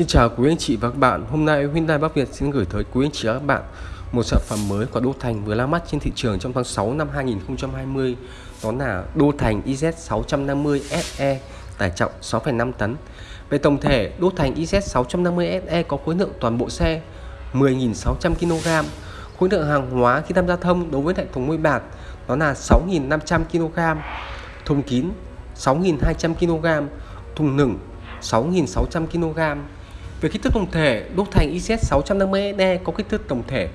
Xin chào quý anh chị và các bạn. Hôm nay Hyundai Bắc Việt xin gửi tới quý anh chị và các bạn một sản phẩm mới của Đô Thành vừa ra mắt trên thị trường trong tháng 6 năm 2020. Đó là Đô Thành IZ 650 SE tải trọng 6,5 tấn. Về tổng thể, Đô Thành IZ 650 SE có khối lượng toàn bộ xe 10.600 kg. Khối lượng hàng hóa khi tham gia thông đối với hệ thống môi bạc đó là 6.500 kg. Thùng kín 6.200 kg. Thùng nửng 6.600 kg về kích thước tổng thể, đúc thành IZ 650D có kích thước tổng thể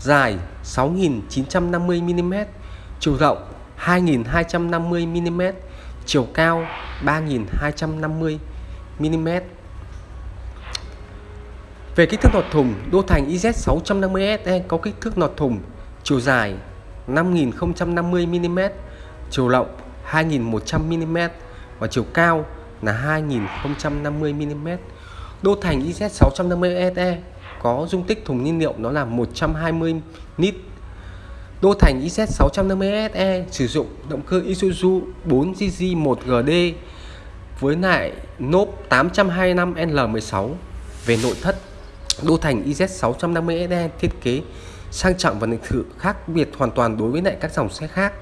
dài 6.950mm, chiều rộng 2.250mm, chiều cao 3.250mm. Về kích thước nọt thùng, đô thành IZ 650SE có kích thước nọt thùng chiều dài 5050mm, chiều rộng 2100mm và chiều cao là 2050mm. Đô Thành IZ 650 SE có dung tích thùng nhiên liệu nó là 120 lít. Đô Thành IZ 650 SE sử dụng động cơ Isuzu 4GG1GD với lại nốp 825L16 về nội thất. Đô Thành IZ 650 SE thiết kế sang trọng và lịch sự khác biệt hoàn toàn đối với lại các dòng xe khác.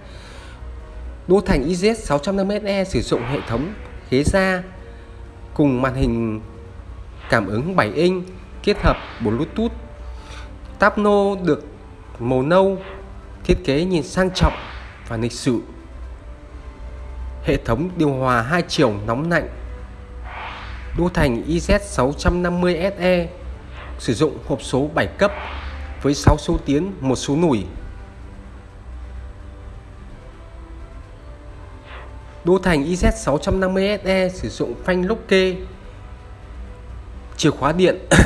Đô Thành IZ 650 SE sử dụng hệ thống ghế da cùng màn hình cảm ứng 7 inch kết hợp Bluetooth. Tapno được màu nâu, thiết kế nhìn sang trọng và lịch sự. Hệ thống điều hòa hai chiều nóng lạnh. Đô thành IZ 650 SE sử dụng hộp số 7 cấp với 6 số tiến, một số nủi. Đô thành IZ 650 SE sử dụng phanh lốc kê chìa khóa điện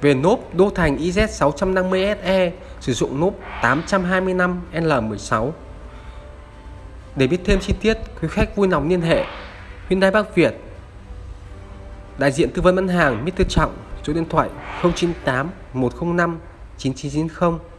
về nốp Đô Thành IZ 650 SE sử dụng nốp 825 L16 để biết thêm chi tiết, quý khách vui lòng liên hệ Hyundai Bắc Việt, đại diện tư vấn bán hàng Mr. Trọng, số điện thoại 098 105 9990